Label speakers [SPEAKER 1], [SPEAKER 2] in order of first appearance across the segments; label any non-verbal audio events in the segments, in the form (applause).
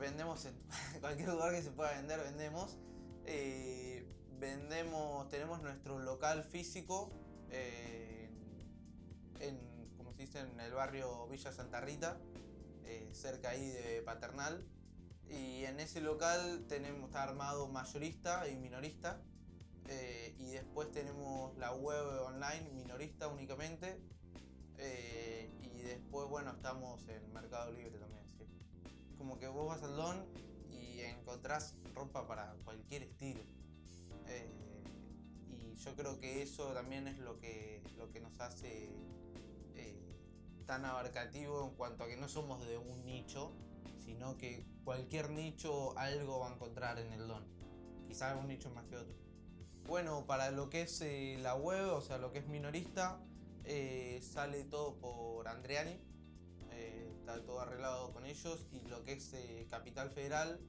[SPEAKER 1] vendemos en (laughs) cualquier lugar que se pueda vender, vendemos. Eh, vendemos, tenemos nuestro local físico eh, en, como se en el barrio Villa Santa Rita, eh, cerca ahí de Paternal. Y en ese local tenemos, está armado mayorista y minorista. y después tenemos la web online minorista únicamente. y después, bueno, estamos en Mercado Libre también. Como que vos vas al Don y encontrás ropa para cualquier estilo. Eh, y yo creo que eso también es lo que, lo que nos hace eh, tan abarcativo en cuanto a que no somos de un nicho, sino que cualquier nicho algo va a encontrar en el don. Quizás un nicho más que otro. Bueno, para lo que es eh, la web, o sea, lo que es minorista, sale todo por Andreani. Todo arreglado con ellos y lo que es Capital Federal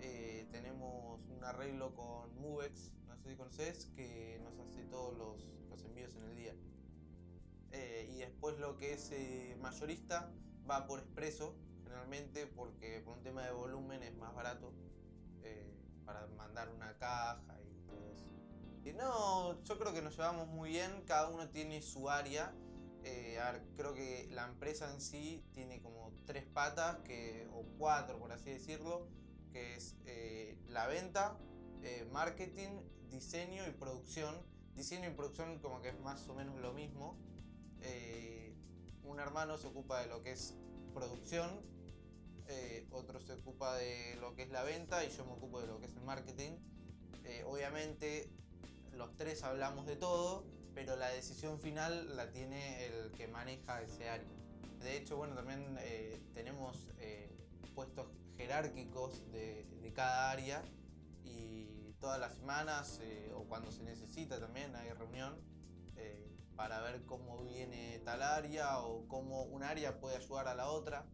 [SPEAKER 1] eh, tenemos un arreglo con Movex, no sé si conoces, que nos hace todos los, envíos en el día. Eh, y después lo que es eh, mayorista va por expreso, generalmente porque por un tema de volumen es más barato para mandar una caja y todo eso. Y no, yo creo que nos llevamos muy bien, cada uno tiene su área. A ver, creo que la empresa en sí tiene como tres patas, que, o cuatro por así decirlo que es eh, la venta, eh, marketing, diseño y producción. Diseño y producción como que es más o menos lo mismo. Eh, un hermano se ocupa de lo que es producción, otro se ocupa de lo que es la venta y yo me ocupo de lo que es el marketing. obviamente los tres hablamos de todo, pero la decisión final la tiene el que maneja ese área. De hecho, bueno, también tenemos puestos jerárquicos de, cada área y todas las semanas eh, o cuando se necesita también hay reunión eh, para ver cómo viene tal área o cómo un área puede ayudar a la otra.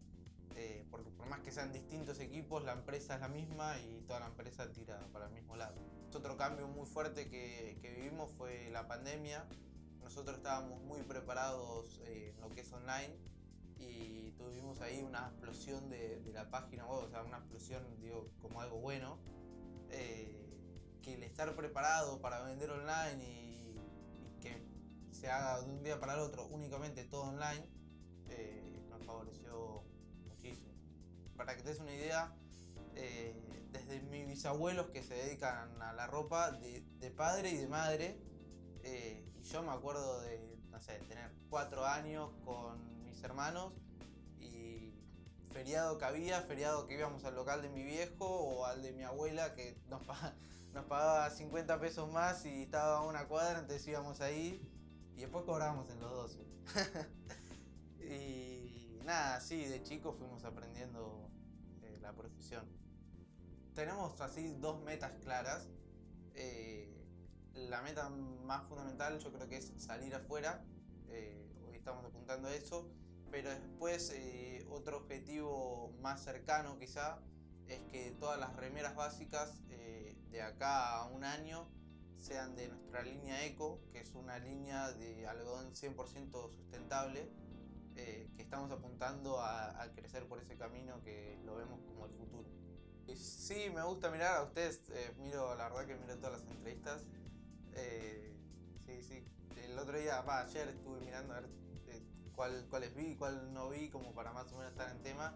[SPEAKER 1] Eh, porque por más que sean distintos equipos, la empresa es la misma y toda la empresa tira para el mismo lado. Otro cambio muy fuerte que, que vivimos fue la pandemia. Nosotros estábamos muy preparados en lo que es online y tuvimos ahí una explosión de, la página web, o sea, una explosión, digo, como algo bueno, eh, que el estar preparado para vender online y, que se haga de un día para el otro únicamente todo online, eh, nos favoreció. Para que te des una idea, eh, desde mis bisabuelos que se dedican a la ropa de, padre y de madre, y yo me acuerdo de, tener cuatro años con hermanos y feriado que había, feriado que íbamos al local de mi viejo o al de mi abuela que nos, (laughs) pagaba 50 pesos más y estaba a una cuadra, entonces íbamos ahí y después cobrábamos en los 12. (laughs) y nada, sí, de chico fuimos aprendiendo eh, la profesión. Tenemos así dos metas claras. Eh, la meta más fundamental yo creo que es salir afuera. Eh, hoy estamos apuntando a eso pero después otro objetivo más cercano quizá es que todas las remeras básicas de acá a un año sean de nuestra línea Eco, que es una línea de algodón 100% sustentable, eh, que estamos apuntando a, crecer por ese camino que lo vemos como el futuro. Y sí, me gusta mirar a ustedes, miro, la verdad que miro todas las entrevistas. sí, sí, el otro día, ayer estuve mirando a ver cuál, cuáles vi, cuál no vi, como para más o menos estar en tema.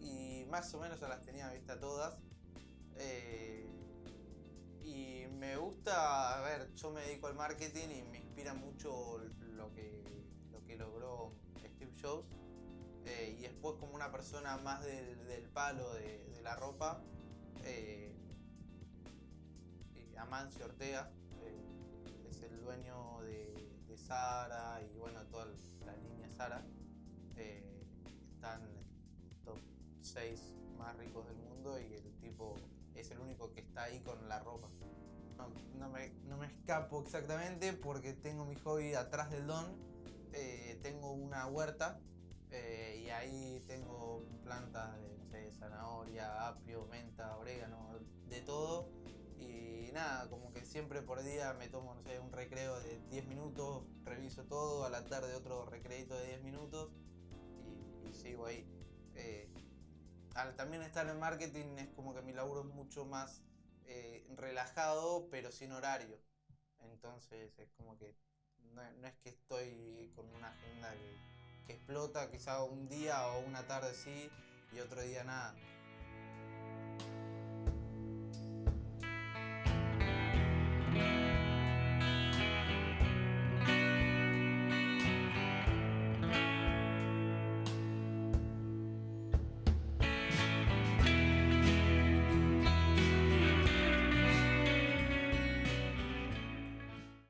[SPEAKER 1] Y más o menos ya las tenía vista todas. Eh, y me gusta, a ver, yo me dedico al marketing y me inspira mucho lo que, lo que logró después como una persona más del, palo de, la ropa, eh, Amancio Ortega, es el dueño de, Sara y bueno, toda la línea Sara eh, están top 6 más ricos del mundo y el tipo es el único que está ahí con la ropa. No, me, escapo exactamente porque tengo mi hobby atrás del don. Eh, tengo una huerta eh, y ahí tengo plantas de zanahoria, apio, menta, orégano, de todo. Y nada, como que siempre por día me tomo, no sé, un recreo de 10 minutos, reviso todo, a la tarde otro recreito de 10 minutos y, sigo ahí. Eh, al también estar en marketing es como que mi laburo es mucho más eh, relajado, pero sin horario. Entonces es como que no, no es que estoy con una agenda que explota quizá un día o una tarde sí y otro día nada.